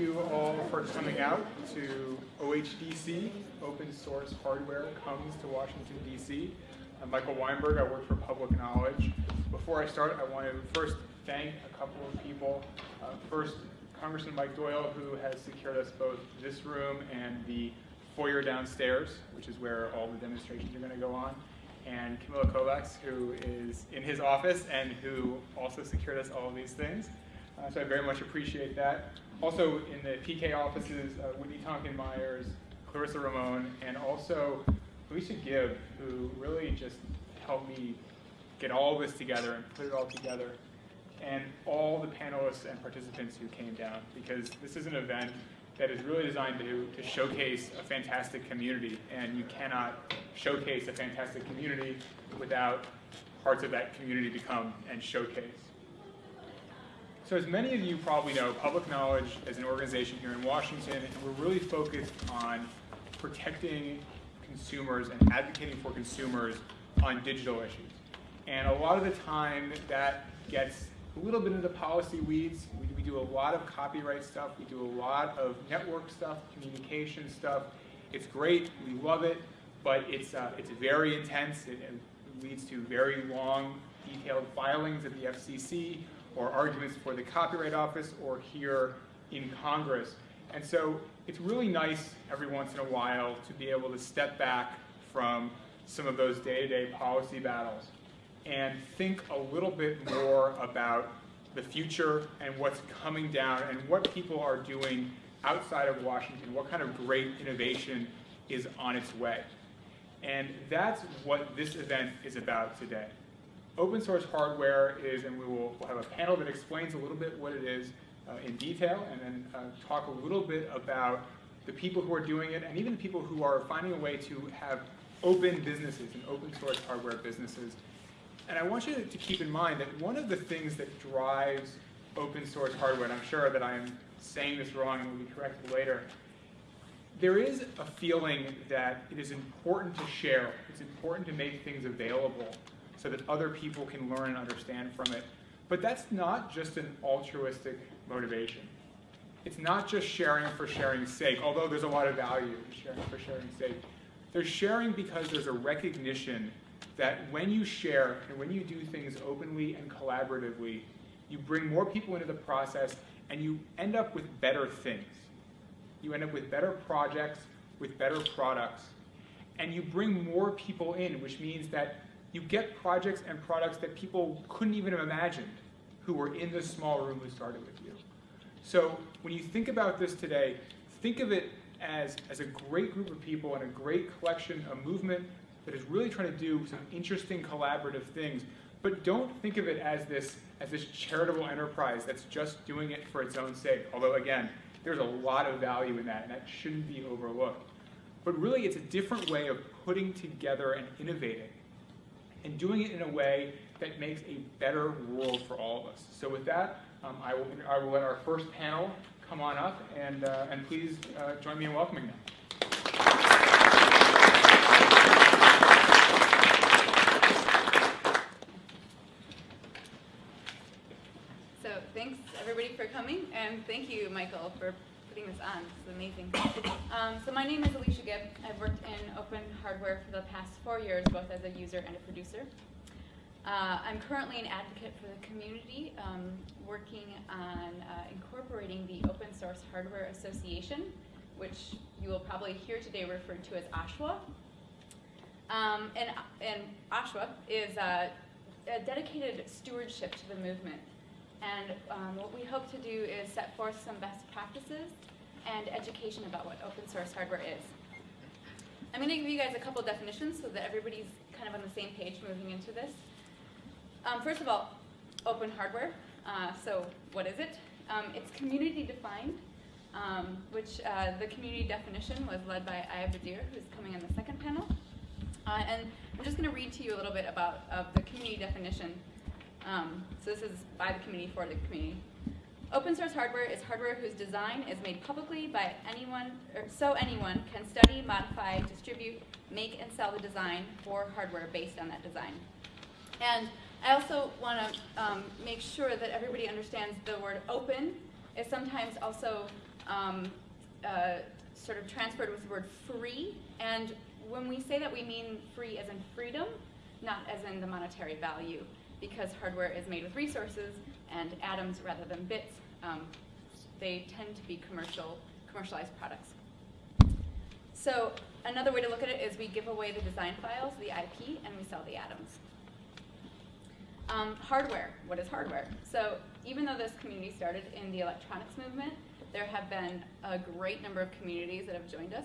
you all for coming out to OHDC, Open Source Hardware Comes to Washington, D.C. I'm Michael Weinberg, I work for Public Knowledge. Before I start, I want to first thank a couple of people. Uh, first, Congressman Mike Doyle, who has secured us both this room and the foyer downstairs, which is where all the demonstrations are going to go on, and Camilla Kovacs, who is in his office and who also secured us all of these things. Uh, so I very much appreciate that. Also in the PK offices, uh, Whitney Tonkin Myers, Clarissa Ramon, and also Alicia Gibb, who really just helped me get all this together and put it all together, and all the panelists and participants who came down, because this is an event that is really designed to, to showcase a fantastic community, and you cannot showcase a fantastic community without parts of that community to come and showcase. So as many of you probably know, Public Knowledge is an organization here in Washington, and we're really focused on protecting consumers and advocating for consumers on digital issues. And a lot of the time that gets a little bit into policy weeds. We, we do a lot of copyright stuff. We do a lot of network stuff, communication stuff. It's great. We love it, but it's, uh, it's very intense. It, it leads to very long, detailed filings at the FCC or arguments for the Copyright Office or here in Congress. And so it's really nice every once in a while to be able to step back from some of those day-to-day -day policy battles and think a little bit more about the future and what's coming down and what people are doing outside of Washington, what kind of great innovation is on its way. And that's what this event is about today. Open source hardware is, and we will we'll have a panel that explains a little bit what it is uh, in detail, and then uh, talk a little bit about the people who are doing it, and even the people who are finding a way to have open businesses and open source hardware businesses and I want you to keep in mind that one of the things that drives open source hardware, and I'm sure that I'm saying this wrong and will be corrected later, there is a feeling that it is important to share. It's important to make things available so that other people can learn and understand from it. But that's not just an altruistic motivation. It's not just sharing for sharing's sake, although there's a lot of value in sharing for sharing's sake. They're sharing because there's a recognition that when you share and when you do things openly and collaboratively, you bring more people into the process and you end up with better things. You end up with better projects, with better products, and you bring more people in, which means that you get projects and products that people couldn't even have imagined who were in the small room who started with you. So when you think about this today, think of it as, as a great group of people and a great collection, a movement that is really trying to do some interesting collaborative things, but don't think of it as this, as this charitable enterprise that's just doing it for its own sake. Although again, there's a lot of value in that, and that shouldn't be overlooked. But really, it's a different way of putting together and innovating, and doing it in a way that makes a better world for all of us. So with that, um, I, will, I will let our first panel come on up, and, uh, and please uh, join me in welcoming them. So thanks everybody for coming, and thank you, Michael, for putting this on. This is amazing. Um, so my name is Alicia Gibb. I've worked in open hardware for the past four years, both as a user and a producer. Uh, I'm currently an advocate for the community, um, working on uh, incorporating the Open Source Hardware Association, which you will probably hear today referred to as OSHWA. Um, and, and OSHWA is uh, a dedicated stewardship to the movement and um, what we hope to do is set forth some best practices and education about what open source hardware is. I'm going to give you guys a couple definitions so that everybody's kind of on the same page moving into this. Um, first of all, open hardware. Uh, so what is it? Um, it's community defined, um, which uh, the community definition was led by Ayah Bdeir, who's coming on the second panel. Uh, and I'm just going to read to you a little bit about of the community definition um, so this is by the community for the community. Open source hardware is hardware whose design is made publicly by anyone, so anyone can study, modify, distribute, make, and sell the design for hardware based on that design. And I also want to um, make sure that everybody understands the word open is sometimes also um, uh, sort of transferred with the word free. And when we say that, we mean free as in freedom, not as in the monetary value, because hardware is made with resources and atoms rather than bits. Um, they tend to be commercial, commercialized products. So another way to look at it is we give away the design files, the IP, and we sell the atoms. Um, hardware, what is hardware? So even though this community started in the electronics movement, there have been a great number of communities that have joined us.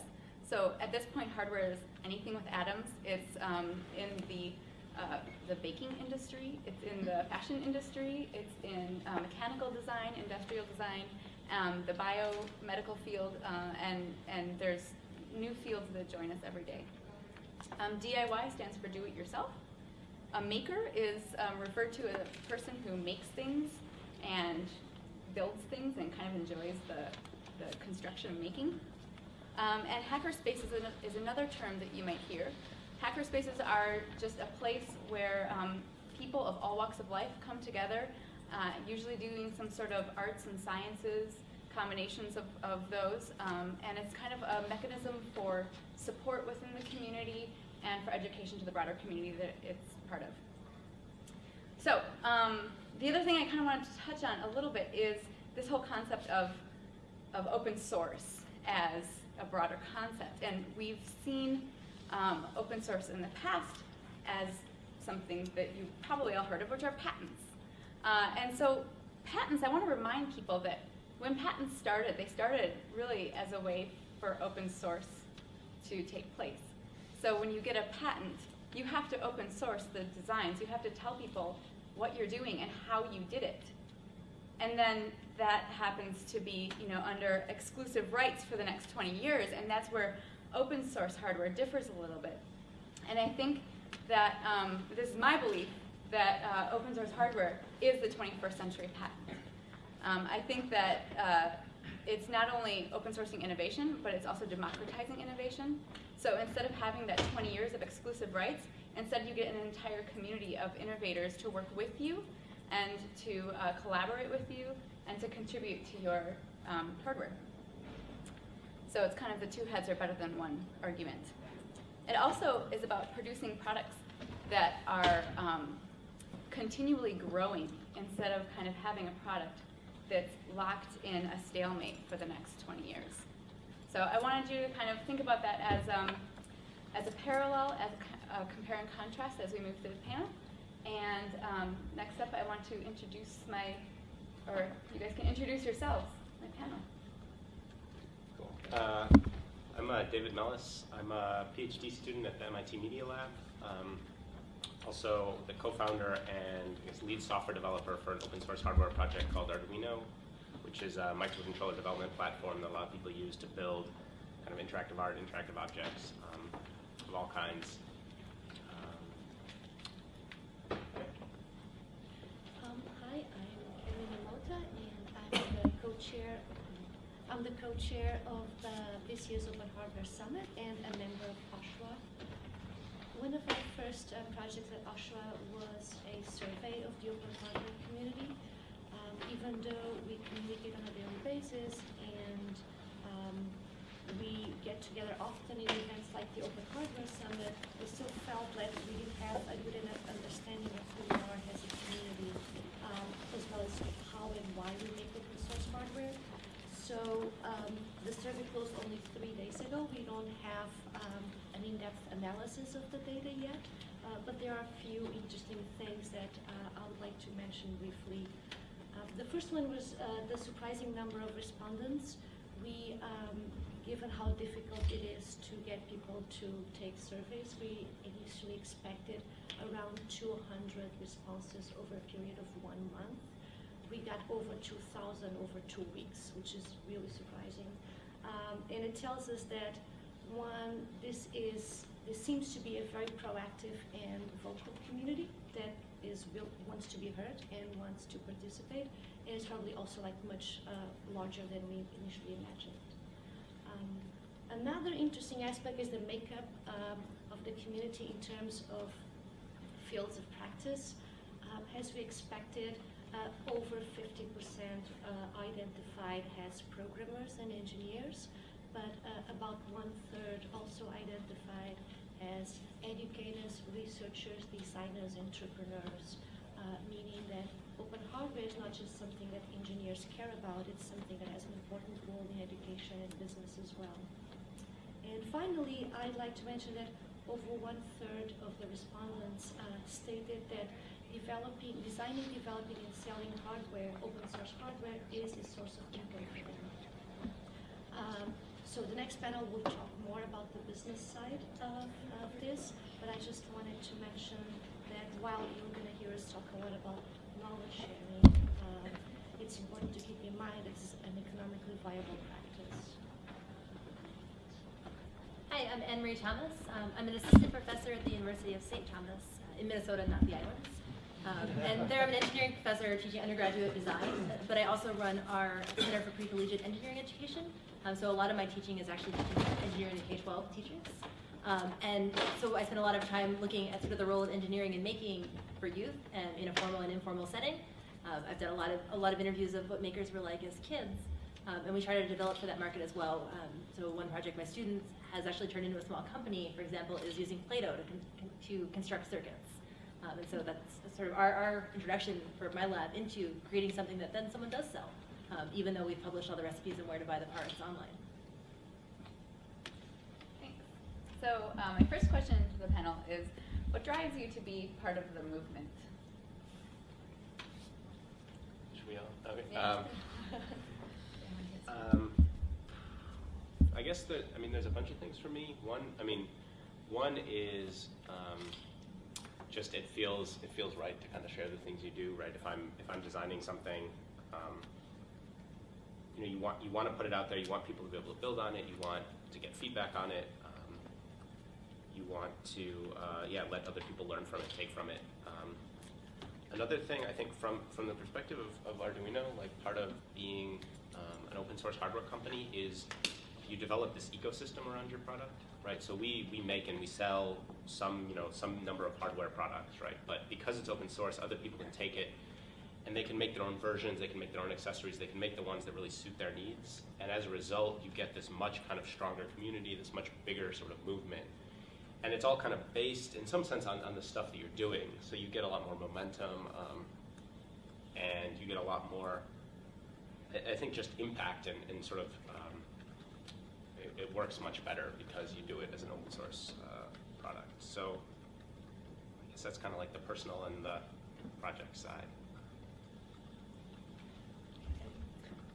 So at this point, hardware is anything with atoms. It's um, in the uh, the baking industry, it's in the fashion industry, it's in uh, mechanical design, industrial design, um, the biomedical field, uh, and, and there's new fields that join us every day. Um, DIY stands for do it yourself. A maker is um, referred to as a person who makes things and builds things and kind of enjoys the, the construction of making. Um, and hackerspace is, an, is another term that you might hear. Hackerspaces are just a place where um, people of all walks of life come together, uh, usually doing some sort of arts and sciences, combinations of, of those, um, and it's kind of a mechanism for support within the community and for education to the broader community that it's part of. So, um, the other thing I kind of wanted to touch on a little bit is this whole concept of, of open source as a broader concept. And we've seen um, open source in the past as something that you probably all heard of, which are patents. Uh, and so patents, I want to remind people that when patents started, they started really as a way for open source to take place. So when you get a patent, you have to open source the designs. You have to tell people what you're doing and how you did it. And then that happens to be, you know, under exclusive rights for the next 20 years, and that's where open source hardware differs a little bit. And I think that um, this is my belief that uh, open source hardware is the 21st century patent. Um, I think that uh, it's not only open sourcing innovation, but it's also democratizing innovation. So instead of having that 20 years of exclusive rights, instead you get an entire community of innovators to work with you and to uh, collaborate with you and to contribute to your um, hardware. So it's kind of the two heads are better than one argument. It also is about producing products that are um, continually growing instead of kind of having a product that's locked in a stalemate for the next 20 years. So I wanted you to kind of think about that as, um, as a parallel, as a, a, compare and contrast as we move through the panel. And um, next up, I want to introduce my, or you guys can introduce yourselves, my panel. Uh, I'm uh, David Mellis. I'm a PhD student at the MIT Media Lab. Um, also the co-founder and lead software developer for an open source hardware project called Arduino, which is a microcontroller development platform that a lot of people use to build kind of interactive art, interactive objects um, of all kinds. Um, hi, I'm Catarina Mota, and I'm the co-chair I'm the co-chair of this year's Open Hardware Summit and a member of OSHWA. One of our first uh, projects at OSHWA was a survey of the open hardware community. Um, even though we communicate on a daily basis and um, we get together often in events like the Open Hardware Summit, we still felt that we didn't have a good enough understanding of who we are as a community, um, as well as how and why we make open source hardware. So um, the survey closed only three days ago. We don't have um, an in-depth analysis of the data yet, uh, but there are a few interesting things that uh, I would like to mention briefly. Uh, the first one was uh, the surprising number of respondents. We, um, given how difficult it is to get people to take surveys, we initially expected around 200 responses over a period of one month we got over 2,000 over two weeks, which is really surprising. Um, and it tells us that one, this is this seems to be a very proactive and vocal community that is wants to be heard and wants to participate, and it's probably also like much uh, larger than we initially imagined. Um, another interesting aspect is the makeup um, of the community in terms of fields of practice. Um, as we expected, uh, over 50% uh, identified as programmers and engineers, but uh, about one third also identified as educators, researchers, designers, entrepreneurs, uh, meaning that open hardware is not just something that engineers care about, it's something that has an important role in education and business as well. And finally, I'd like to mention that over one third of the respondents uh, stated that developing, designing, developing, and selling hardware, open source hardware, is a source of income for them. Um, so the next panel will talk more about the business side of, of this, but I just wanted to mention that while you're going to hear us talk a lot about knowledge sharing, um, it's important to keep in mind it's an economically viable practice. Hi, I'm Anne Marie Thomas. Um, I'm an assistant professor at the University of St. Thomas uh, in Minnesota, not the islands. Um, and there I'm an engineering professor teaching undergraduate design, but I also run our Center for Pre-Collegiate Engineering Education. Um, so a lot of my teaching is actually teaching engineering to K-12 teachers. Um, and so I spend a lot of time looking at sort of the role of engineering in making for youth and in a formal and informal setting. Um, I've done a lot of a lot of interviews of what makers were like as kids, um, and we try to develop for that market as well. Um, so one project my students has actually turned into a small company, for example, is using Play-Doh to, con to construct circuits. Um, and so that's sort of our, our introduction for my lab into creating something that then someone does sell, um, even though we've published all the recipes and where to buy the parts online. Thanks. So um, my first question to the panel is, what drives you to be part of the movement? Should we all? Okay. Um, um, I guess that I mean, there's a bunch of things for me. One, I mean, one is um, just it feels it feels right to kind of share the things you do. Right, if I'm if I'm designing something, um, you know, you want you want to put it out there. You want people to be able to build on it. You want to get feedback on it. Um, you want to uh, yeah let other people learn from it, take from it. Um, Another thing I think from, from the perspective of, of Arduino, like part of being um, an open source hardware company is you develop this ecosystem around your product, right? So we, we make and we sell some, you know, some number of hardware products, right? But because it's open source, other people can take it and they can make their own versions, they can make their own accessories, they can make the ones that really suit their needs. And as a result, you get this much kind of stronger community, this much bigger sort of movement and it's all kind of based in some sense on, on the stuff that you're doing. So you get a lot more momentum, um, and you get a lot more, I, think, just impact and, and sort of it, works much better because you do it as an open source uh, product. So I guess that's kind of like the personal and the project side.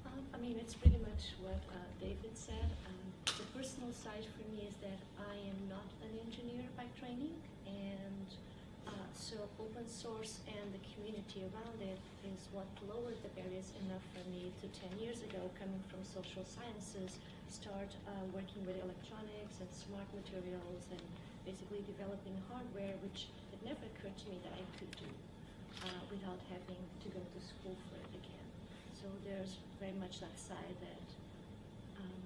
Um, I mean, it's pretty much what uh, David said. Um, the personal side for me is that I am not an engineer by training, and uh, so open source and the community around it is what lowered the barriers enough for me to 10 years ago, coming from social sciences, start uh, working with electronics and smart materials and basically developing hardware, which it never occurred to me that I could do uh, without having to go to school for it again. So there's very much that side that um,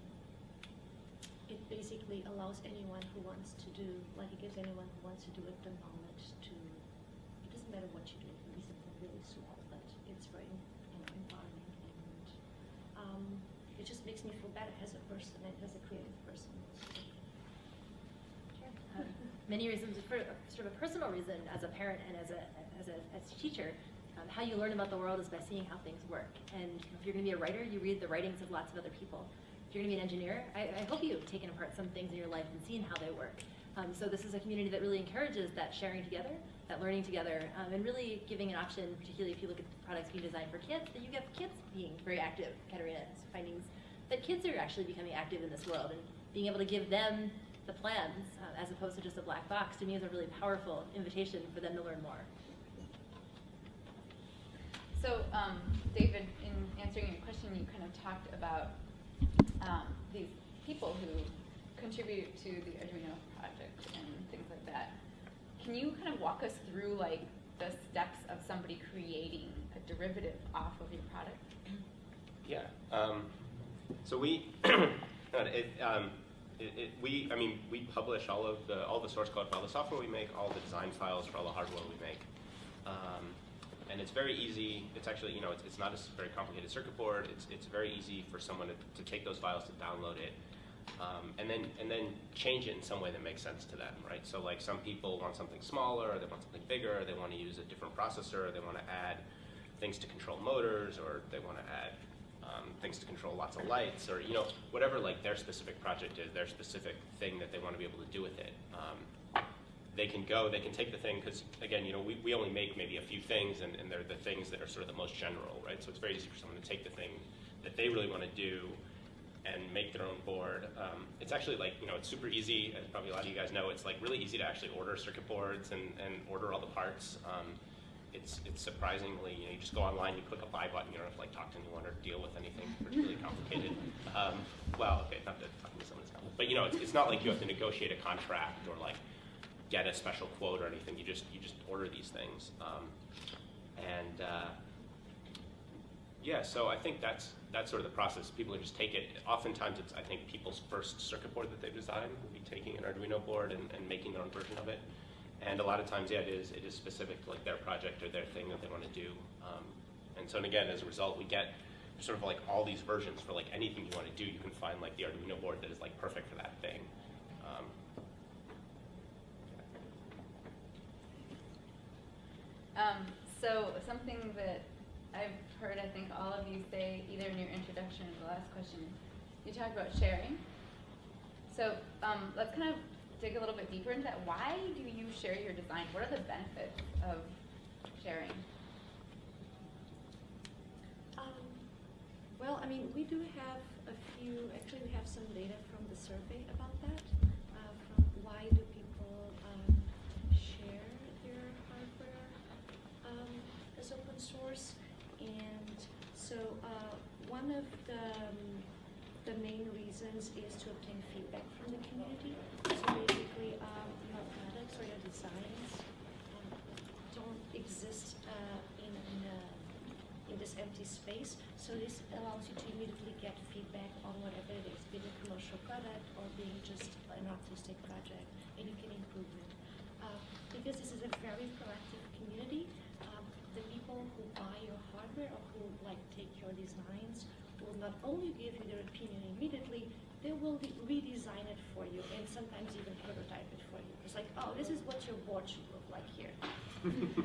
it basically allows anyone who wants to do, like it gives anyone who wants to do it the knowledge to, it doesn't matter what you do, it can be something really small, but it's very, you know, empowering and um, it just makes me feel better as a person and as a creative person. Um, many reasons, for sort of a personal reason as a parent and as a, as a, as a teacher, um, how you learn about the world is by seeing how things work. And if you're going to be a writer, you read the writings of lots of other people. If you're going to be an engineer, I, I hope you've taken apart some things in your life and seen how they work. Um, so this is a community that really encourages that sharing together, that learning together, um, and really giving an option, particularly if you look at the products being designed for kids, that you get kids being very active. Catarina's findings that kids are actually becoming active in this world and being able to give them the plans uh, as opposed to just a black box to me is a really powerful invitation for them to learn more. So, um, David, in answering your question, you kind of talked about um, these people who contribute to the Arduino project and things like that. Can you kind of walk us through like the steps of somebody creating a derivative off of your product? Yeah. Um, so we, it, um, it, it, we, I mean, we publish all of the all the source code for all the software we make, all the design files for all the hardware we make. Um, and it's very easy, it's actually, you know, it's, it's not a very complicated circuit board, it's, it's very easy for someone to, to take those files, to download it, um, and then, and then change it in some way that makes sense to them, right? So like some people want something smaller, they want something bigger, they want to use a different processor, or they want to add things to control motors, or they want to add um, things to control lots of lights, or you know, whatever like their specific project is, their specific thing that they want to be able to do with it. Um, they can go, they can take the thing, because again, you know, we, we only make maybe a few things, and, and they're the things that are sort of the most general, right? So it's very easy for someone to take the thing that they really want to do and make their own board. Um, it's actually like, you know, it's super easy, as probably a lot of you guys know, it's like really easy to actually order circuit boards and, and order all the parts. Um, it's, it's surprisingly, you know, you just go online, you click a buy button, you don't have to like talk to anyone or deal with anything particularly complicated. Um, well, okay, not that talking to someone is complicated, but you know, it's, it's not like you have to negotiate a contract or like get a special quote or anything. You just, you just order these things. Um, and, uh, yeah, so I think that's that's sort of the process. People just take it. Oftentimes, it's I think people's first circuit board that they've designed will be taking an Arduino board and, and making their own version of it. And a lot of times, yeah, it is it is specific to like their project or their thing that they want to do. Um, and so, and again, as a result, we get sort of like all these versions for like anything you want to do. You can find like the Arduino board that is like perfect for that thing. Um, Um, so something that I've heard, I think all of you say, either in your introduction or the last question, you talked about sharing. So um, let's kind of dig a little bit deeper into that. Why do you share your design? What are the benefits of sharing? Um, well, I mean, we do have a few, actually, we have some data from the survey about that. So uh, one of the, um, the main reasons is to obtain feedback from the community. So basically, um, your products or your designs um, don't exist uh, in, in a in this empty space. So this allows you to immediately get feedback on whatever it is, be it a commercial product or being just an artistic project, and you can improve it. Uh, because this is a very proactive people who buy your hardware or who like take your designs will not only give you their opinion immediately, they will de- redesign it for you and sometimes even prototype it for you. It's like, oh, this is what your board should look like here.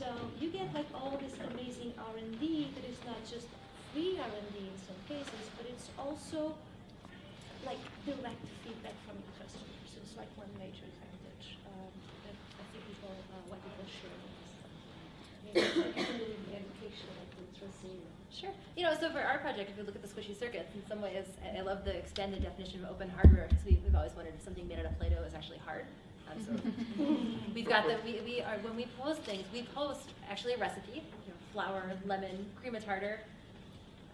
So you get like all this amazing R and D that is not just free R and D in some cases, but it's also like direct feedback from your customers. So it's like one major advantage um, that I think people, uh, why people share with us. Maybe it's like really the education, like the tracing. Sure. You know, so for our project, if you look at the squishy circuits, in some ways, I love the expanded definition of open hardware because we, we've always wondered if something made out of Play-Doh is actually hard. Um, so we've got the, we, we are, when we post things, we post actually a recipe, you know, flour, lemon, cream of tartar,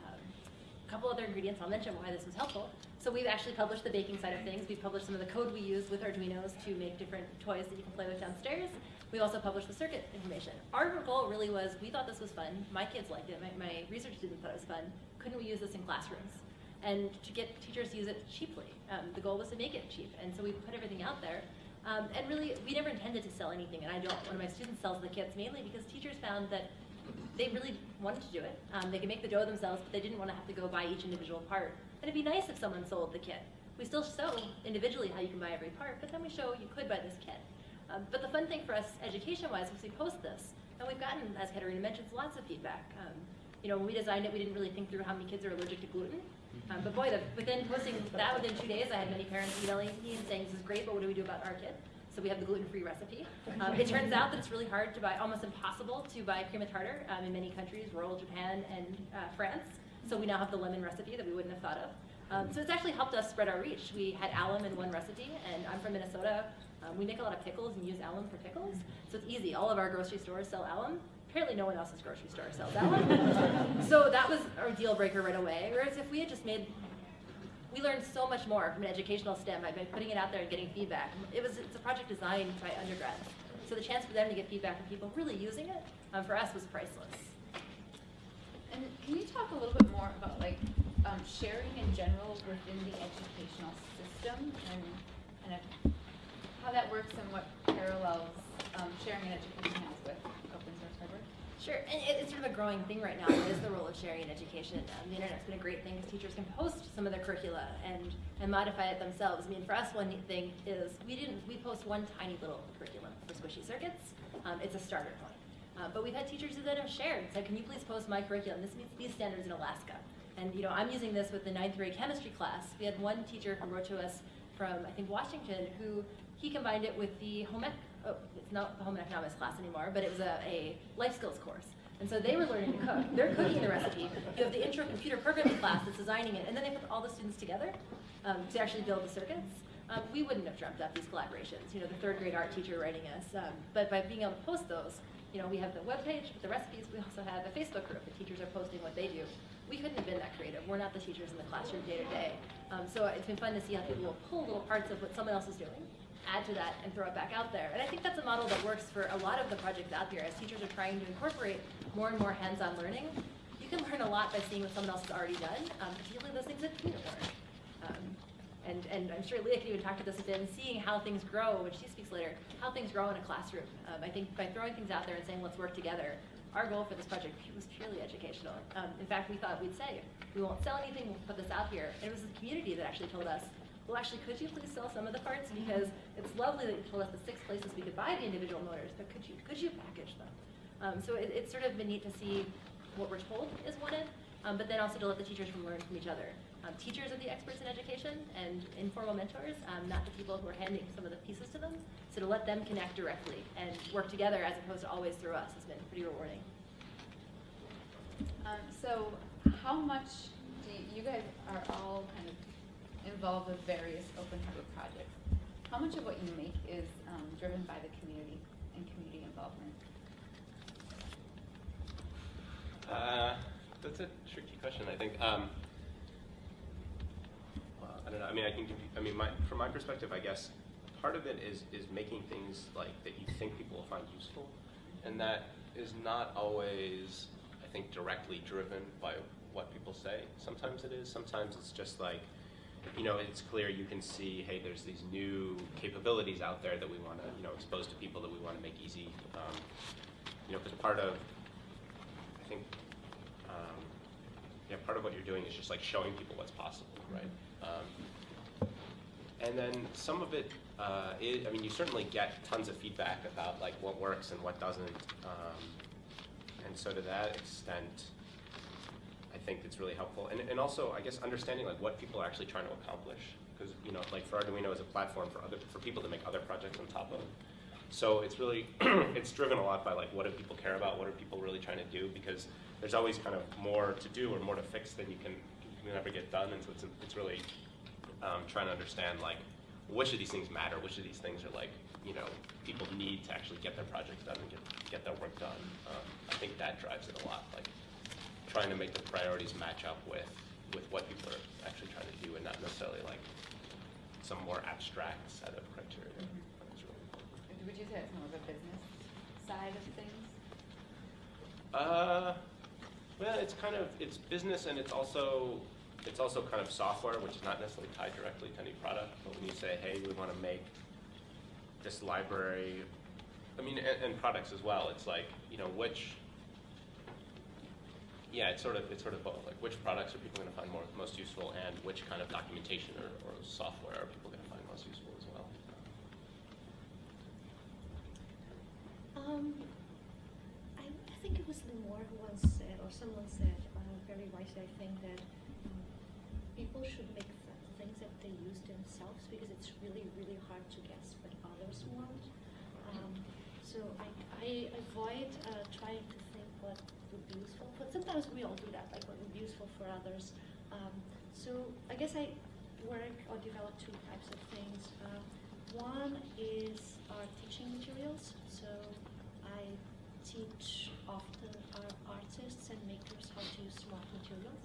um, a couple other ingredients, I'll mention why this was helpful. So we've actually published the baking side of things. We've published some of the code we use with Arduinos to make different toys that you can play with downstairs. We've also published the circuit information. Our goal really was, we thought this was fun. My kids liked it. My, my research students thought it was fun. Couldn't we use this in classrooms? And to get teachers to use it cheaply. Um, the goal was to make it cheap. And so we put everything out there. Um, and really, we never intended to sell anything. And I don't, one of my students sells the kits mainly because teachers found that they really wanted to do it. Um, they could make the dough themselves, but they didn't want to have to go buy each individual part. And it'd be nice if someone sold the kit. We still show individually how you can buy every part, but then we show you could buy this kit. Um, but the fun thing for us, education-wise, was we post this, and we've gotten, as Catarina mentions, lots of feedback. Um, you know, when we designed it, we didn't really think through how many kids are allergic to gluten. Um, but boy, the, within posting that within two days, I had many parents emailing me and saying, "This is great, but what do we do about our kid?" So we have the gluten-free recipe. Um, it turns out that it's really hard to buy, almost impossible to buy cream of tartar um, in many countries, rural Japan and uh, France. So we now have the lemon recipe that we wouldn't have thought of. Um, so it's actually helped us spread our reach. We had alum in one recipe, and I'm from Minnesota. Um, we make a lot of pickles and use alum for pickles, so it's easy. All of our grocery stores sell alum. Apparently, no one else's grocery store sells alum. so that was our deal breaker right away. Whereas if we had just made we learned so much more from an educational stem by by putting it out there and getting feedback. It was it's a project designed by undergrads, so the chance for them to get feedback from people really using it um, for us was priceless. And can you talk a little bit more about like um, sharing in general within the educational system and kind of how that works and what parallels um, sharing in education has with open source hardware? Sure, and it- it's sort of a growing thing right now. What is the role of sharing in education? Um, the internet's been a great thing because teachers can post some of their curricula and, and modify it themselves. I mean, for us, one neat thing is we didn't we post one tiny little curriculum for Squishy Circuits. Um, it's a starter point. Uh, but we've had teachers who then have shared, said, can you please post my curriculum? This meets these standards in Alaska. And you know, I'm using this with the ninth grade chemistry class. We had one teacher who wrote to us from, I think, Washington, who he combined it with the home ec, oh, it's not the home economics class anymore, but it was a, a life skills course. And so they were learning to cook. They're cooking the recipe. You have the intro computer programming class that's designing it, and then they put all the students together um, to actually build the circuits. Um, we wouldn't have dreamt up these collaborations, you know, the third grade art teacher writing us. Um, but by being able to post those, you know, we have the webpage with the recipes. We also have a Facebook group. The teachers are posting what they do. We couldn't have been that creative. We're not the teachers in the classroom day to day. Um, So it's been fun to see how people will pull little parts of what someone else is doing, add to that, and throw it back out there. And I think that's a model that works for a lot of the projects out there. As teachers are trying to incorporate more and more hands-on learning, you can learn a lot by seeing what someone else has already done, um, particularly those things that community learn. Um, and, and I'm sure Leah can even talk to this a bit, and seeing how things grow, which she speaks later, how things grow in a classroom. Um, I think by throwing things out there and saying, let's work together, our goal for this project was purely educational. Um, in fact, we thought we'd say, we won't sell anything, we'll put this out here. And it was the community that actually told us, well, actually, could you please sell some of the parts? Because it's lovely that you told us the six places we could buy the individual motors, but could you, could you package them? Um, so it, it's sort of been neat to see what we're told is wanted, um, but then also to let the teachers learn from each other. Um, teachers are the experts in education and informal mentors, um, not the people who are handing some of the pieces to them. So to let them connect directly and work together as opposed to always through us has been pretty rewarding. Um, so how much do you, you guys are all kind of involved with various open hardware projects. How much of what you make is um, driven by the community and community involvement? Uh, that's a tricky question. I think. Um, I don't know. I mean, I can give you. I mean, my, from my perspective, I guess part of it is is making things like that you think people will find useful, and that is not always, I think, directly driven by what people say. Sometimes it is. Sometimes it's just like. You know, it's clear you can see, hey, there's these new capabilities out there that we want to, you know, expose to people that we want to make easy. Um, you know, because part of I think, um, yeah, part of what you're doing is just like showing people what's possible, right? Um, and then some of it, uh, is, I mean, you certainly get tons of feedback about like what works and what doesn't. Um, and so to that extent, I think it's really helpful. And, and also, I guess, understanding like what people are actually trying to accomplish. Because, you know, like for Arduino as a platform for other, for people to make other projects on top of. So it's really, it's driven a lot by like what do people care about, what are people really trying to do, because there's always kind of more to do or more to fix than you can, you can ever get done, and so it's, it's really um, trying to understand like which of these things matter, which of these things are like, you know, people need to actually get their projects done and get, get their work done. Um, I think that drives it a lot, like trying to make the priorities match up with, with what people are actually trying to do and not necessarily like some more abstract set of criteria. That's really. Would you say it's more of a business side of things? Uh, well, it's kind of it's business and it's also it's also kind of software, which is not necessarily tied directly to any product. But when you say, hey, we want to make this library, I mean, and, and products as well. It's like you know which. Yeah, it's sort of it's sort of both. Like which products are people going to find more most useful, and which kind of documentation or, or software are people going to find most useful as well. Um, I, I think it was Limor who once said, or someone said, uh, very wisely, I think, that um, people should make th- things that they use themselves because it's really, really hard to guess what others want. Um, so I, I avoid uh, trying to think what would be useful. But sometimes we all do that, like what would be useful for others. Um, so I guess I work or develop two types of things. Uh, one is our teaching materials. So I teach often our artists and makers how to use smart materials.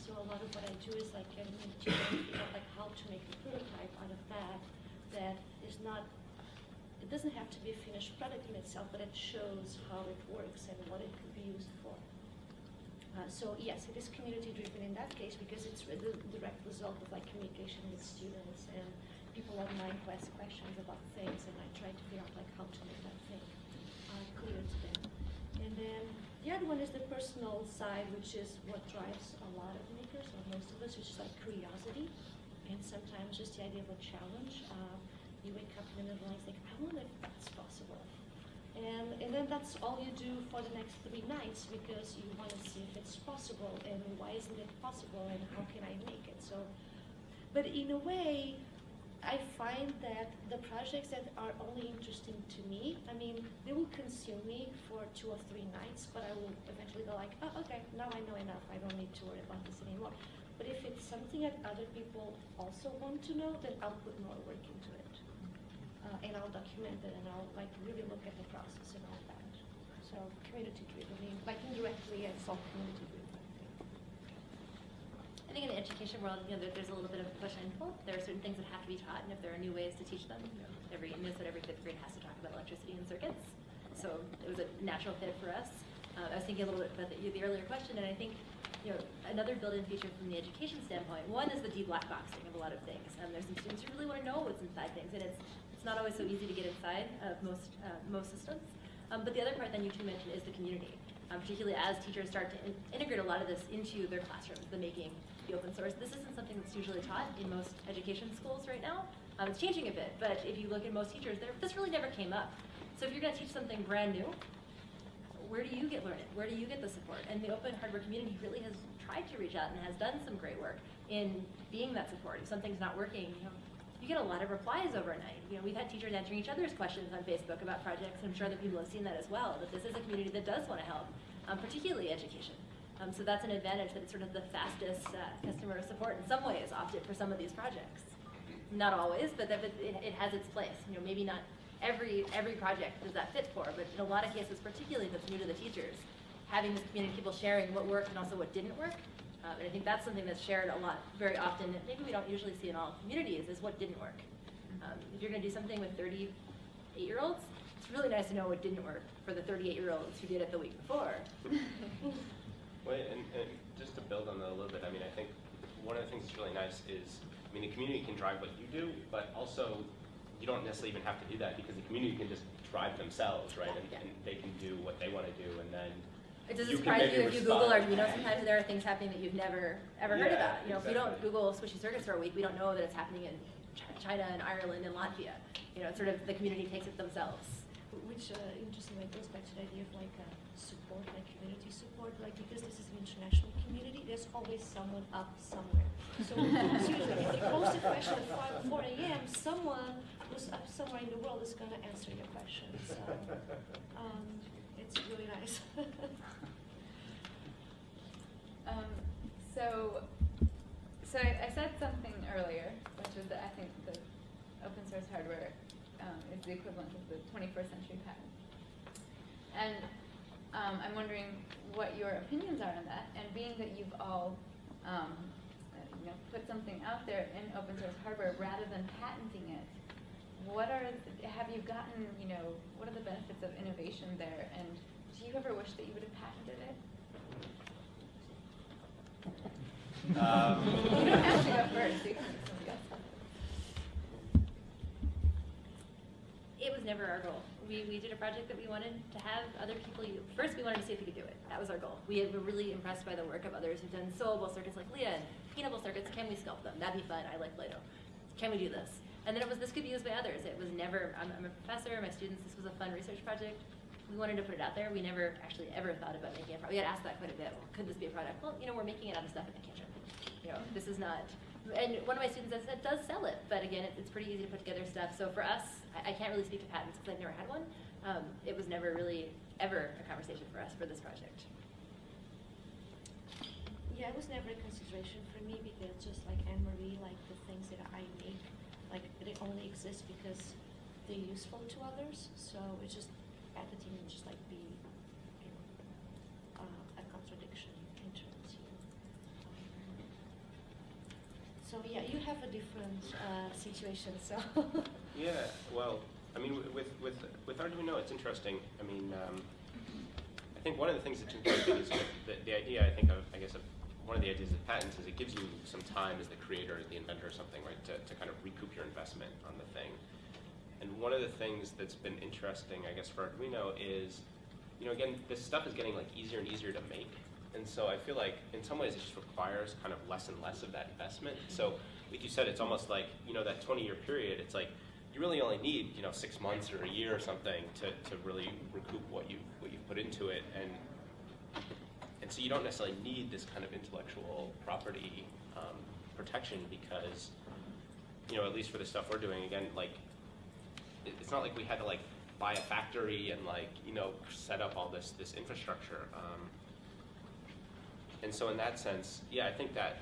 So a lot of what I do is like getting figure like how to make a prototype out of that that is not it doesn't have to be a finished product in itself, but it shows how it works and what it could be used for. Uh, so yes, it is community driven in that case because it's the direct result of like communication with students and people online who ask questions about things and I try to figure out like how to make that thing uh, clear to them. And then the other one is the personal side, which is what drives a lot of makers, or most of us, which is like curiosity, and sometimes just the idea of a challenge. Uh, you wake up in the middle and think, I wonder if that's possible. And, and then that's all you do for the next three nights because you want to see if it's possible and why isn't it possible and how can I make it. So, but in a way, I find that the projects that are only interesting to me, I mean, they will consume me for two or three nights, but I will eventually go like, oh, okay, now I know enough. I don't need to worry about this anymore. But if it's something that other people also want to know, then I'll put more work into it. Uh, and I'll document it and I'll like really look at the process and all that. So community driven, I mean, like indirectly it's all community driven. I think. In the education world, you know, there, there's a little bit of push and pull. There are certain things that have to be taught, and if there are new ways to teach them, you know, every Minnesota, every fifth grade has to talk about electricity and circuits. So it was a natural fit for us. Uh, I was thinking a little bit about the, the earlier question, and I think, you know, another built-in feature from the education standpoint. One is the de-black boxing of a lot of things. Um, there's some students who really want to know what's inside things, and it's not always so easy to get inside of most uh, most systems. Um, but the other part that you two mentioned is the community, um, particularly as teachers start to in integrate a lot of this into their classrooms, the making, the open source. This isn't something that's usually taught in most education schools right now. Um, it's changing a bit, but if you look at most teachers, there this really never came up. So if you're going to teach something brand new, where do you get learned? Where do you get the support? And the open hardware community really has tried to reach out and has done some great work in being that support. If something's not working, you know, you get a lot of replies overnight. You know, we've had teachers answering each other's questions on Facebook about projects. I'm sure other people have seen that as well, that this is a community that does want to help, um, particularly education. Um, so that's an advantage that it's sort of the fastest uh, customer support in some ways opted for some of these projects. Not always, but that, it, it has its place. You know, maybe not every every project does that fit for, but in a lot of cases, particularly that's new to the teachers, having this community, of people sharing what worked and also what didn't work, um, and I think that's something that's shared a lot, very often, that maybe we don't usually see in all communities, is what didn't work. Um, if you're going to do something with 38-year-olds, it's really nice to know what didn't work for the 38-year-olds who did it the week before. Well, and, and just to build on that a little bit, I mean, I think one of the things that's really nice is, I mean, the community can drive what you do, but also you don't necessarily even have to do that because the community can just drive themselves, right? And, Yeah. and they can do what they want to do, and then It doesn't You surprise you if you Google respond. Arduino, sometimes there are things happening that you've never, ever heard about. You know, if we don't. Google squishy circuits for a week, we don't know that it's happening in Ch- China and Ireland and Latvia. You know, it's sort of the community takes it themselves. Which uh, interestingly goes back to the idea of like uh, support, like community support, like because this is an international community, there's always someone up somewhere. So seriously, if you post a question at 5, 4 a.m., someone who's up somewhere in the world is going to answer your question. So um, it's really nice. Um, so, so I, I said something earlier, which was that I think the open source hardware um, is the equivalent of the 21st century patent. And um, I'm wondering what your opinions are on that. And being that you've all, um, you know, put something out there in open source hardware rather than patenting it, what are have you gotten? You know, what are the benefits of innovation there? And do you ever wish that you would have patented it? Um, You don't have to go first. You can let somebody else. It was never our goal. We, we did a project that we wanted to have other people use. First, we wanted to see if we could do it. That was our goal. We were really impressed by the work of others who've done sewable circuits like Leah and paintable circuits. Can we sculpt them? That'd be fun. I like Play-Doh. Can we do this? And then it was this could be used by others. It was never, I'm, I'm a professor, my students, this was a fun research project. We wanted to put it out there. We never actually ever thought about making a product. We had asked that quite a bit. Well, could this be a product? Well, you know, we're making it out of stuff in the kitchen. You know, this is not, and one of my students said does sell it, but again, it, it's pretty easy to put together stuff. So for us, I, I can't really speak to patents because I've never had one. Um, it was never really ever a conversation for us for this project. Yeah, it was never a consideration for me because just like Anne Marie, like the things that I make, like they only exist because they're useful to others. So it's just just like be, you know, uh, a contradiction in terms of. Um, so yeah, you have a different uh, situation. So. Yeah, well, I mean, with with with Arduino, it's interesting. I mean, um, I think one of the things that's interesting is that the, the idea. I think of, I guess, of one of the ideas of patents is it gives you some time as the creator, the inventor, or something, right, to, to kind of recoup your investment on the thing. And one of the things that's been interesting, I guess, for Arduino is you know, again, this stuff is getting like easier and easier to make. And so I feel like in some ways it just requires kind of less and less of that investment. So like you said, it's almost like, you know, that 20 year period, it's like you really only need, you know, six months or a year or something to, to really recoup what you what you've put into it. And and so you don't necessarily need this kind of intellectual property um, protection because, you know, at least for the stuff we're doing, again, like, it's not like we had to like buy a factory and like, you know, set up all this, this infrastructure. Um, and so in that sense, yeah, I think that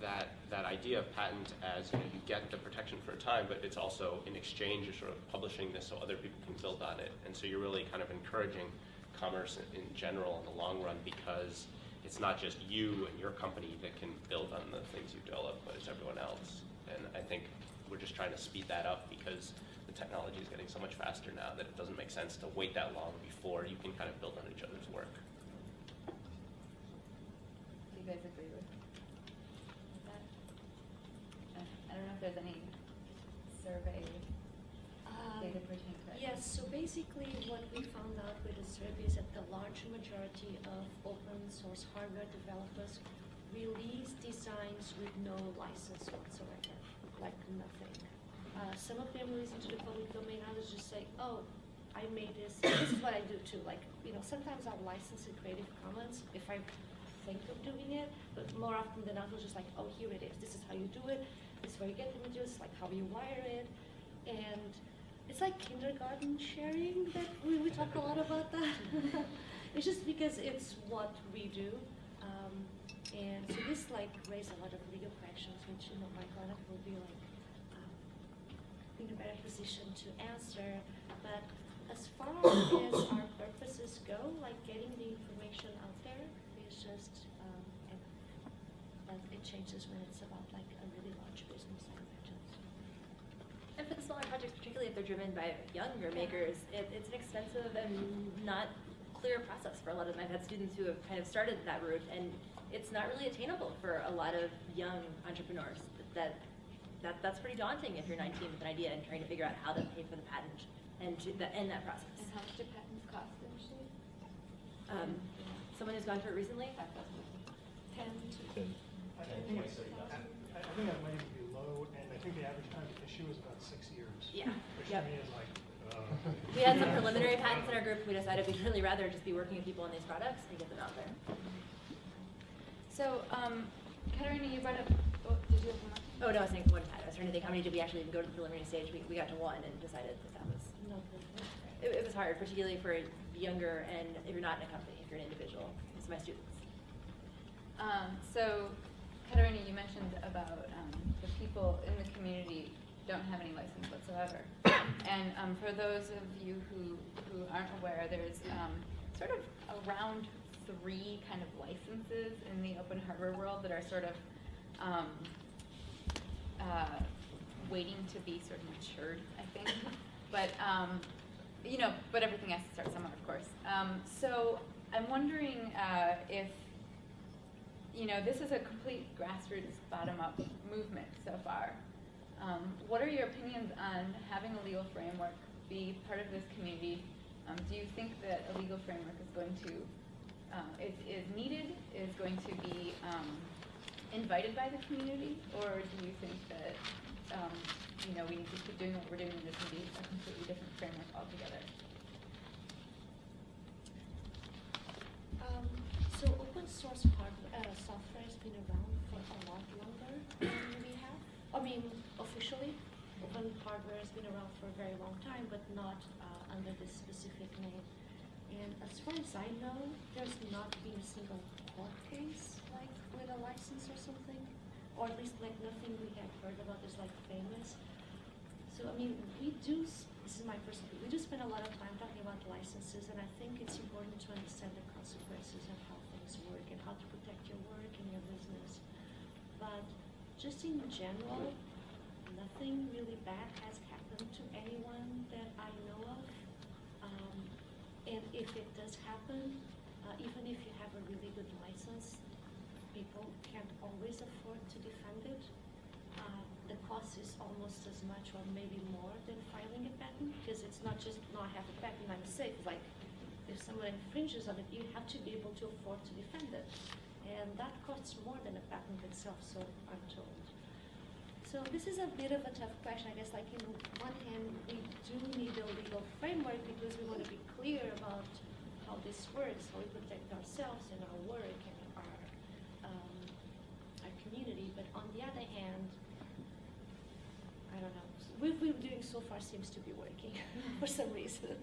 that that idea of patent as you, know, you get the protection for a time, but it's also in exchange you're sort of publishing this so other people can build on it, and so you're really kind of encouraging commerce in, in general in the long run because it's not just you and your company that can build on the things you develop, but it's everyone else. And I think we're just trying to speed that up because the technology is getting so much faster now that it doesn't make sense to wait that long before you can kind of build on each other's work. Do you guys agree with with that? I don't know if there's any survey Um, data pertaining to that. Yes, so basically what we found out with the survey is that the large majority of open source hardware developers release designs with no license whatsoever, like nothing. Uh, some of them release into the public domain, others just say, oh, I made this, this is what I do too, like, you know, sometimes I'll license in Creative Commons if I think of doing it, but more often than not, I'll just like, oh, here it is, this is how you do it, this is where you get images, like how you wire it, and it's like kindergarten sharing that we, we talk a lot about that. it's just because it's what we do. Um, and so this like raised a lot of legal questions, which you know and I will be like um, in a better position to answer. But as far as our purposes go, like getting the information out there is just um, and, but it changes when it's about like a really large business, I imagine. And for the smaller projects, particularly if they're driven by younger makers, it, it's an expensive and not clear process for a lot of them. I've had students who have kind of started that route, and it's not really attainable for a lot of young entrepreneurs. That, that that's pretty daunting if you're 19 with an idea and trying to figure out how to pay for the patent and to the, end that process. And how much do patents cost initially? Um, someone who's gone through it recently, Five thousand. Ten to I I think, I I think that might even be low, and I think the average time to issue is about six years. Yeah. Which Yep. to me is like, uh. We had some preliminary patents in our group. We decided we'd really rather just be working with people on these products and get them out there. So, um, Catarina, you brought up, oh, did you have one more? Oh, no, I was saying one patent. I was trying to think, how many did we actually even go to the preliminary stage? We, we got to one and decided that that was, no. it, it was hard, particularly for younger and if you're not in a company, if you're an individual. It's my students. Um, so, Catarina, you mentioned about um, the people in the community don't have any license whatsoever. And um, for those of you who, who aren't aware, there's um, sort of around three kind of licenses in the open hardware world that are sort of um, uh, waiting to be sort of matured, I think. But, um, you know, but everything has to start somewhere, of course. Um, so I'm wondering uh, if you know, this is a complete grassroots, bottom-up movement so far. Um, what are your opinions on having a legal framework be part of this community? Um, do you think that a legal framework is going to, uh, is, is needed, is going to be um, invited by the community? Or do you think that, um, you know, we need to keep doing what we're doing and this will be a completely different framework altogether? Um, so open source hardware, uh, software has been around for a lot longer than we have. I mean, officially, open hardware has been around for a very long time, but not uh, under this specific name. And as far as I know, there's not been a single court case like with a license or something, or at least like nothing we have heard about is like famous. So I mean, we do. This is my personal. view, We do spend a lot of time talking about licenses, and I think it's important to understand the consequences of how things work and how to protect your work and your business. But just in general, nothing really bad has happened to anyone that I know of. Um, and if it does happen, uh, even if you have a really good license, people can't always afford to defend it. Uh, the cost is almost as much or maybe more than filing a patent because it's not just not have a patent I'm safe. Like if someone infringes on it, you have to be able to afford to defend it, and that costs more than a patent itself. So I'm told. So this is a bit of a tough question. I guess like in one hand, we do need a legal framework because we want to be clear about how this works, how we protect ourselves and our work and our um, our community. But on the other hand, I don't know. What we're doing so far seems to be working for some reason.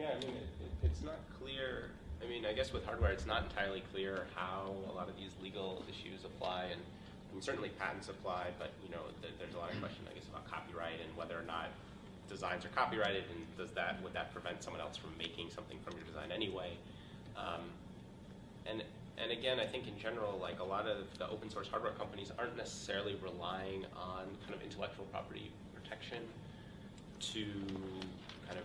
Yeah, I mean, it, it, it's not clear. I mean, I guess with hardware, it's not entirely clear how a lot of these legal issues apply, and certainly patents apply, but you know, th- there's a lot of question, I guess, about copyright and whether or not designs are copyrighted, and does that would that prevent someone else from making something from your design anyway? Um, and and again, I think in general, like a lot of the open source hardware companies aren't necessarily relying on kind of intellectual property protection to kind of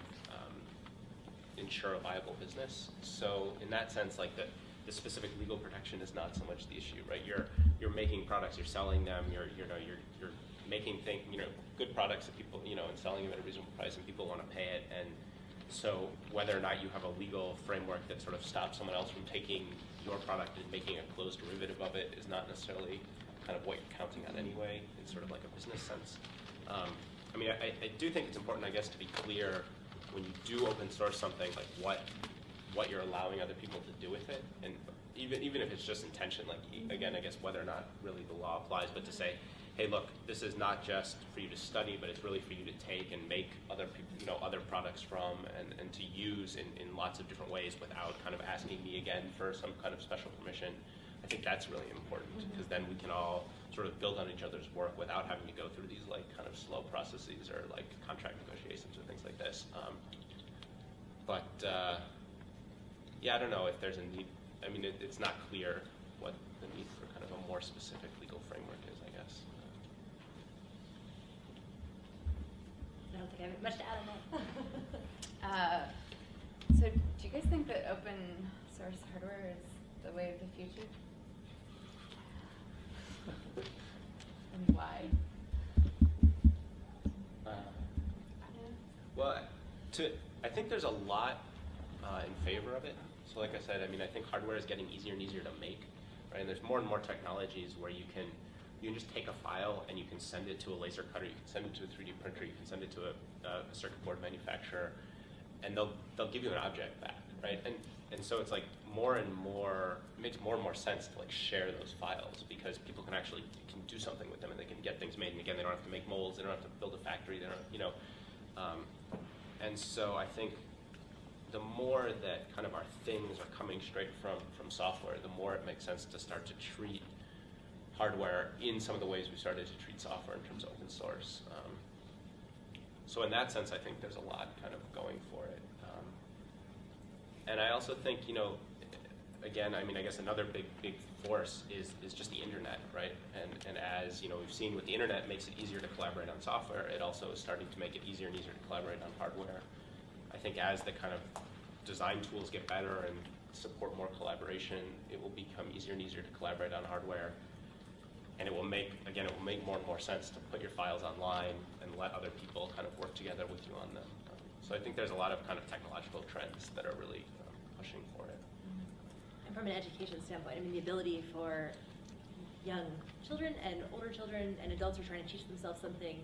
ensure a viable business. So in that sense, like the, the specific legal protection is not so much the issue, right? You're you're making products, you're selling them, you're you know you're you're making thing you know good products that people you know and selling them at a reasonable price and people want to pay it and so whether or not you have a legal framework that sort of stops someone else from taking your product and making a closed derivative of it is not necessarily kind of what you're counting on anyway in sort of like a business sense. Um, I mean, I, I do think it's important, I guess, to be clear when you do open source something, like what what you're allowing other people to do with it, and even even if it's just intention, like again, I guess whether or not really the law applies, but to say, hey, look, this is not just for you to study, but it's really for you to take and make other people, you know, other products from, and, and to use in, in lots of different ways without kind of asking me again for some kind of special permission. I think that's really important because then we can all sort of build on each other's work without having to go through these like kind of slow processes or like contract negotiations or things like this. Um, but uh, yeah, I don't know if there's a need. I mean, it, it's not clear what the need for kind of a more specific legal framework is. I guess. I don't think I have much to add on that. Uh, so do you guys think that open source hardware is the way of the future? And why? Uh, Well, to I think there's a lot uh, in favor of it. So, like I said, I mean, I think hardware is getting easier and easier to make, right? And there's more and more technologies where you can you can just take a file and you can send it to a laser cutter, you can send it to a 3D printer, you can send it to a, a circuit board manufacturer, and they'll they'll give you an object back, right? And and so it's like more and more it makes more and more sense to like share those files because people can actually can do something with them and they can get things made. And again, they don't have to make molds, they don't have to build a factory, they don't you know. Um, and so I think the more that kind of our things are coming straight from from software, the more it makes sense to start to treat hardware in some of the ways we started to treat software in terms of open source. Um, so in that sense, I think there's a lot kind of going for it. Um, and I also think, you know, again, I mean, I guess another big, big force is, is just the internet, right? And, and as, you know, we've seen with the internet it makes it easier to collaborate on software, it also is starting to make it easier and easier to collaborate on hardware. I think as the kind of design tools get better and support more collaboration, it will become easier and easier to collaborate on hardware. And it will make, again, it will make more and more sense to put your files online and let other people kind of work together with you on them. So I think there's a lot of kind of technological trends that are really um, pushing for it. And from an education standpoint, I mean, the ability for young children and older children and adults who are trying to teach themselves something,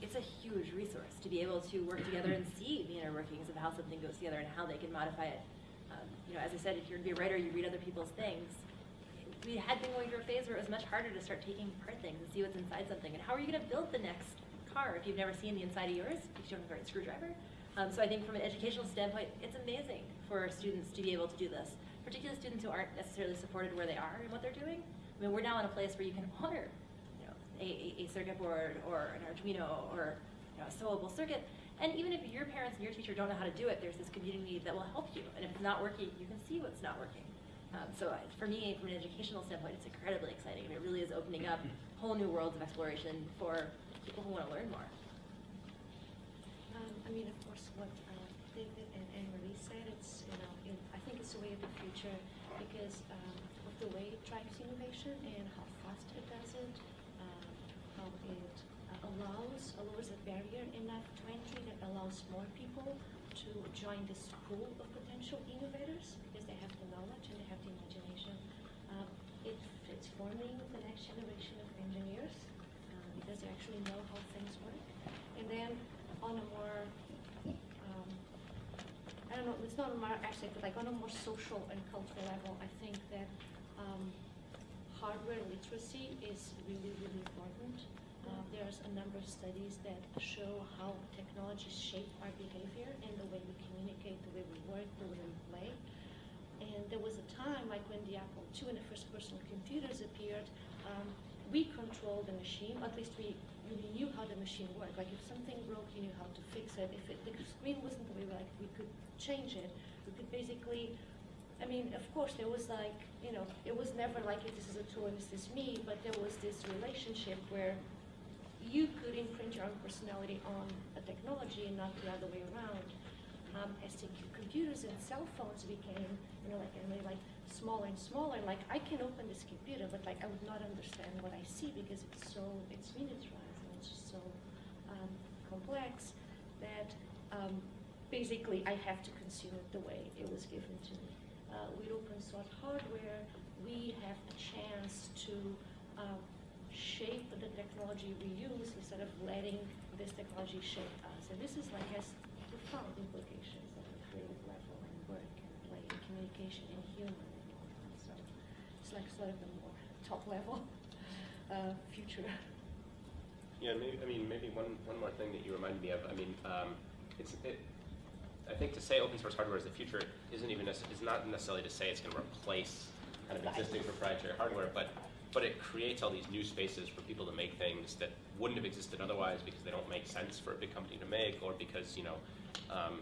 it's a huge resource to be able to work together and see the inner workings of how something goes together and how they can modify it. Um, you know, as I said, if you're gonna be a writer, you read other people's things. We had been going through a phase where it was much harder to start taking apart things and see what's inside something. And how are you going to build the next car if you've never seen the inside of yours, if you don't have a right screwdriver? Um, so I think from an educational standpoint, it's amazing for students to be able to do this, particularly students who aren't necessarily supported where they are and what they're doing. I mean, we're now in a place where you can order, you know, a, a, circuit board or an Arduino or you know, a sewable circuit. And even if your parents and your teacher don't know how to do it, there's this community that will help you. And if it's not working, you can see what's not working. Um, so for me, from an educational standpoint, it's incredibly exciting. It really is opening up whole new worlds of exploration for people who want to learn more. Um, I mean, of course, what uh, And AnnMarie said, it's, you know, in, I think it's the way of the future because um, with the way it drives innovation and how fast it does it, um, how it uh, allows, lowers the barrier enough to entry that allows more people to join this pool of potential innovators because they have the knowledge and they have the imagination. Um, it, it's forming the next generation of engineers uh, because they actually know how things work. And then on a more don't know, it's not a more actually, but like on a more social and cultural level, I think that um, hardware literacy is really, really important. Uh, there's a number of studies that show how technologies shape our behavior and the way we communicate, the way we work, the way we play. And there was a time, like when the Apple II and the first personal computers appeared, um, we controlled the machine, at least we really knew how the machine worked. Like if something broke, you knew how to fix it. If it, the screen wasn't the way we like, we could change it. We could basically, I mean, of course, there was like, you know, it was never like this is a tool and this is me, but there was this relationship where you could imprint your own personality on a technology and not the other way around. Um, as the computers and cell phones became, you know, like, and they like smaller and smaller, like I can open this computer, but like I would not understand what I see because it's so, it's miniaturized and it's just so um, complex that um, basically I have to consume it the way it was given to me. Uh, with open source hardware, we have a chance to um, shape the technology we use instead of letting this technology shape us. And this is like has profound implications at the creative level and work and play and communication and humor and all that. So it's like sort of a more top level uh, future. Yeah, maybe, I mean, maybe one, one more thing that you reminded me of, I mean, um, it's, it, I think to say open source hardware is the future isn't even, is not necessarily to say it's gonna replace kind of existing proprietary hardware, but, but it creates all these new spaces for people to make things that wouldn't have existed otherwise because they don't make sense for a big company to make, or because, you know, um,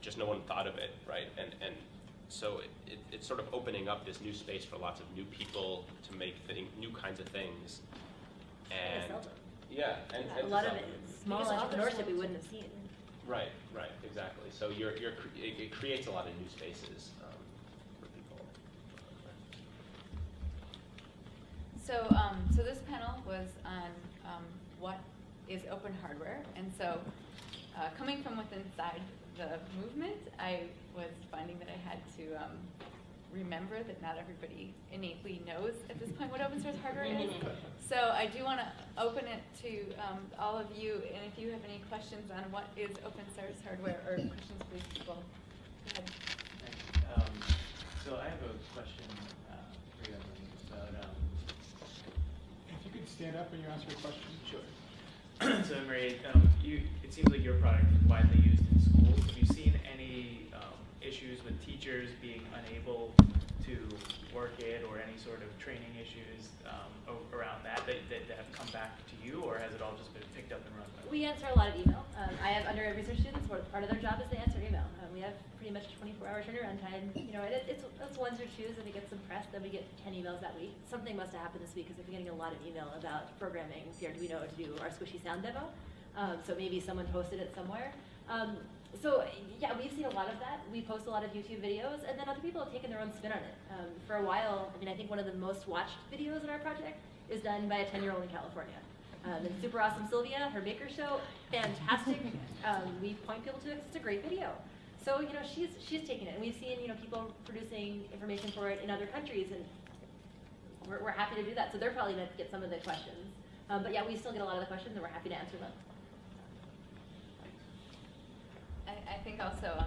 just no one thought of it, right? And, and so it, it, it's sort of opening up this new space for lots of new people to make thing, new kinds of things. And And, to sell them. yeah, and, and A lot of it small Because others entrepreneurship we to- wouldn't have seen. Right, right, exactly. So you're, you're, cre- it, it creates a lot of new spaces um, for people. So, um, so this panel was on um, what is open hardware, and so uh, coming from within inside the movement, I was finding that I had to um, remember that not everybody innately knows at this point what open source hardware is. So I do want to open it to um, all of you, and if you have any questions on what is open source hardware or questions, please, people, go ahead. Um, so I have a question uh, for you, Emily, about, um, If you could stand up when you ask your question. Sure. so Emery, um, you, it seems like your product is widely used in schools. Have you seen any um, issues with teachers being unable to work it or any sort of training issues um, around that, that that have come back to you, or has it all just been picked up and run by? We answer a lot of email. Um, I have undergrad research students where part of their job is to answer email. Um, we have pretty much 24-hour turnaround time. You know, it, it's, it's ones or twos, and we get some press. Then we get 10 emails that week. Something must have happened this week because we've been getting a lot of email about programming the Arduino to do our squishy sound demo. Um, so maybe someone posted it somewhere. Um, so yeah, we've seen a lot of that. We post a lot of YouTube videos, and then other people have taken their own spin on it. Um, for a while, I mean, I think one of the most watched videos in our project is done by a 10-year-old in California. Um, and super awesome Sylvia, her maker show, fantastic. um, we point people to it it's a great video. So you know she's she's taking it, and we've seen you know people producing information for it in other countries, and we're, we're happy to do that. So they're probably going to get some of the questions. Um, but yeah, we still get a lot of the questions, and we're happy to answer them. I, I think also, um,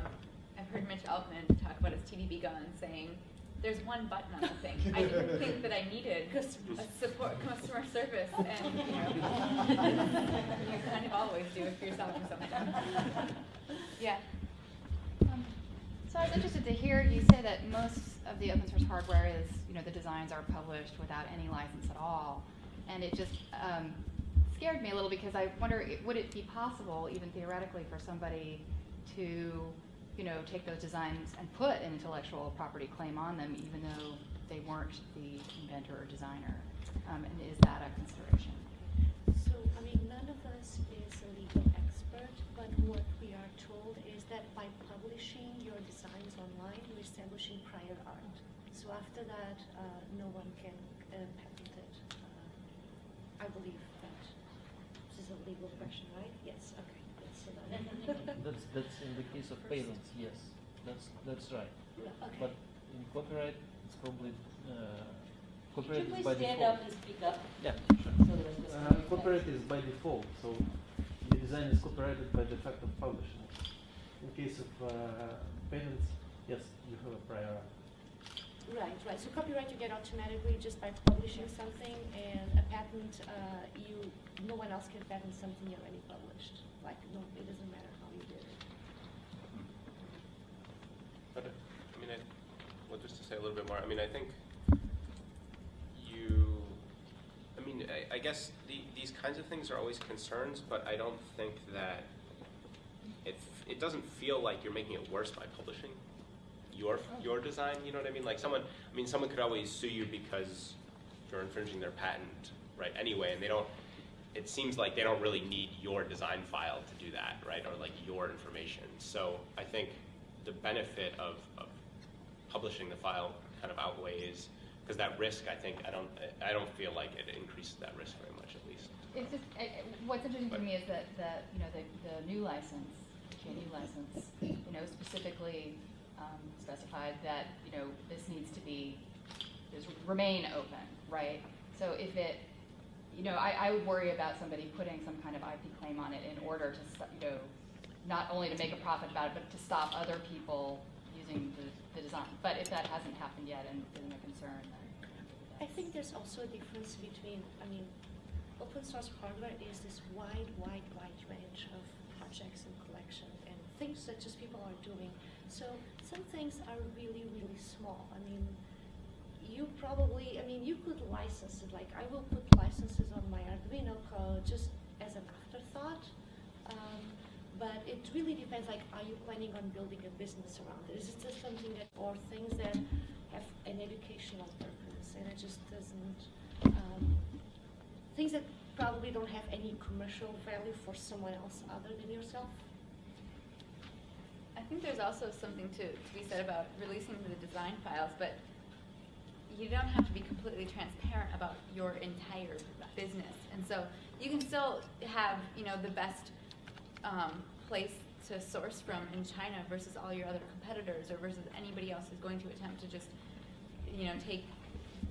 I've heard Mitch Altman talk about his TV-B-Gone saying, there's one button on the thing. I didn't think that I needed a support, customer service, and, you know, you kind of always do if you're selling something. Yeah. Um, So I was interested to hear you say that most of the open source hardware is, you know, the designs are published without any license at all. And it just um, scared me a little because I wonder, would it be possible, even theoretically, for somebody to, you know, take those designs and put an intellectual property claim on them, even though they weren't the inventor or designer? Um, and is that a consideration? So, I mean, none of us is a legal expert, but what we are told is that by publishing your designs online, you're establishing prior art. So after that, uh, no one can uh, patent it. Uh, I believe that this is a legal question, right? Yes, okay. Yes, so that- That's, that's in the case of patents, yes, that's, that's right. Okay. But in copyright, it's probably, uh, Could copyright you is please by stand default. up and speak up? Yeah, sure. So that this Uh, can copyright is by default, so the design is copyrighted by the fact of publishing. In case of uh, patents, yes, you have a prior art. Right, right. So copyright you get automatically just by publishing something, and a patent, uh, you, no one else can patent something you already published. Like, no, it doesn't matter how you did it. But, uh, I mean, I, well, just to say a little bit more, I mean, I think you, I mean, I, I guess the, these kinds of things are always concerns, but I don't think that it, it doesn't feel like you're making it worse by publishing your, your design, you know what I mean? Like someone, I mean, someone could always sue you because you're infringing their patent, right, anyway, and they don't, it seems like they don't really need your design file to do that, right, or like your information. So I think the benefit of, of publishing the file kind of outweighs, because that risk, I think, I don't, I don't feel like it increases that risk very much, at least. It's just, what's interesting to me is that, that, you know, the, the new license, GNU license, you know, specifically um, specified that, you know, this needs to be, is remain open, right? So if it, you know, I, I would worry about somebody putting some kind of IP claim on it in order to, you know, not only to make a profit about it, but to stop other people using the, the design. But if that hasn't happened yet and isn't a concern. I think there's also a difference between, I mean, open source hardware is this wide, wide, wide range of projects and collections and things that just people are doing. So some things are really, really small. I mean, you probably, I mean, you could license it, like I will put licenses on my Arduino code just as an afterthought. Um, but it really depends, like, are you planning on building a business around it? Is it just something that, or things that have an educational purpose and it just doesn't, um, things that probably don't have any commercial value for someone else other than yourself? I think there's also something to, to be said about releasing the design files, but you don't have to be completely transparent about your entire business. And so you can still have, you know, the best um, place to source from in China versus all your other competitors or versus anybody else who's going to attempt to just, you know, take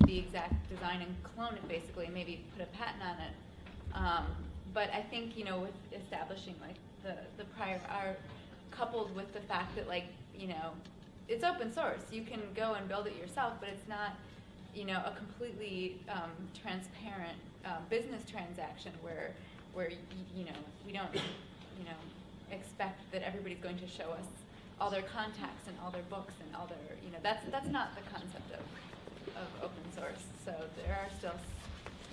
the exact design and clone it basically, and maybe put a patent on it. Um, but I think, you know, with establishing like the, the prior art coupled with the fact that like, you know, it's open source. You can go and build it yourself, but it's not, you know, a completely um, transparent uh, business transaction where, where you know, we don't, you know, expect that everybody's going to show us all their contacts and all their books and all their, you know, that's that's not the concept of, of open source. So there are still,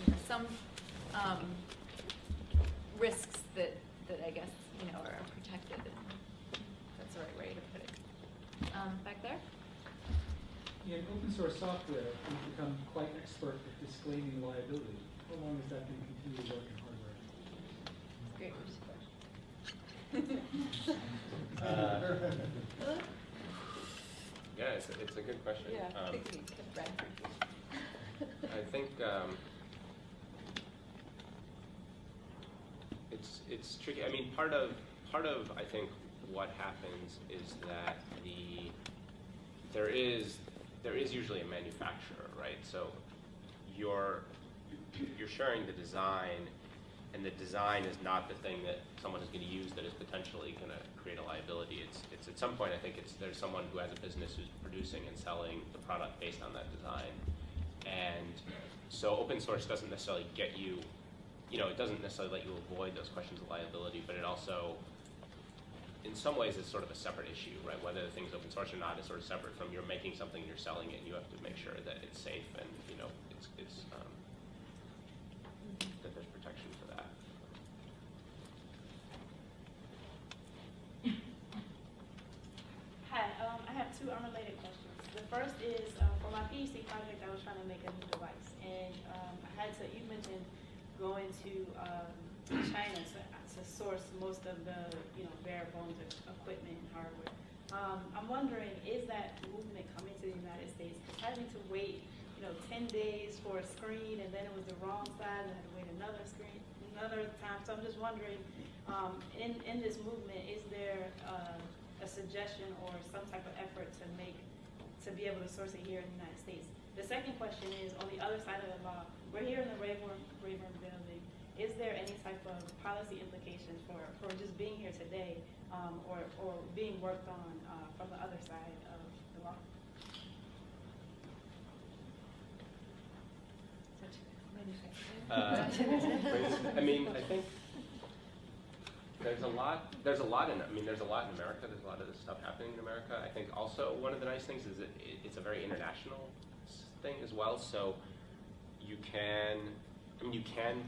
you know, some um, risks that that I guess you know are protected. That's the right way to put it. Um, back there. In open source software, we've become quite expert at disclaiming liability. How long is that going to continue to work in hardware? Great. Uh, Yeah, it's, a- it's a good question. yeah, I Um, think we could Brad. I think um, it's it's tricky. I mean, part of part of I think what happens is that the there is there is usually a manufacturer, right? So you're you're sharing the design, and the design is not the thing that someone is going to use that is potentially going to create a liability. It's it's at some point I think it's there's someone who has a business who's producing and selling the product based on that design, and so open source doesn't necessarily get you, you know, it doesn't necessarily let you avoid those questions of liability, but it also in some ways it's sort of a separate issue, right? Whether the thing's open source or not is sort of separate from you're making something, you're selling it, and you have to make sure that it's safe and you know it's it's um, that there's protection for that. Hi, um, I have two unrelated questions. The first is, uh, for my PhD project, I was trying to make a new device, and, um, I had to, you mentioned going to, um, China to, to source most of the, you know, bare bones of equipment and hardware. Um, I'm wondering, is that movement coming to the United States? 'Cause having to wait, you know, ten days for a screen and then it was the wrong side and I had to wait another screen, another time. So I'm just wondering, um, in, in this movement, is there, uh, a suggestion or some type of effort to make, to be able to source it here in the United States? The second question is, on the other side of the law, we're here in the Rayburn, Rayburn building. Is there any type of policy implications for, for just being here today, um, or, or being worked on, uh, from the other side of the law? Uh, I mean, I think there's a lot. There's a lot in. I mean, there's a lot in America. There's a lot of this stuff happening in America. I think also one of the nice things is it, it's a very international thing as well. So you can. I mean, you can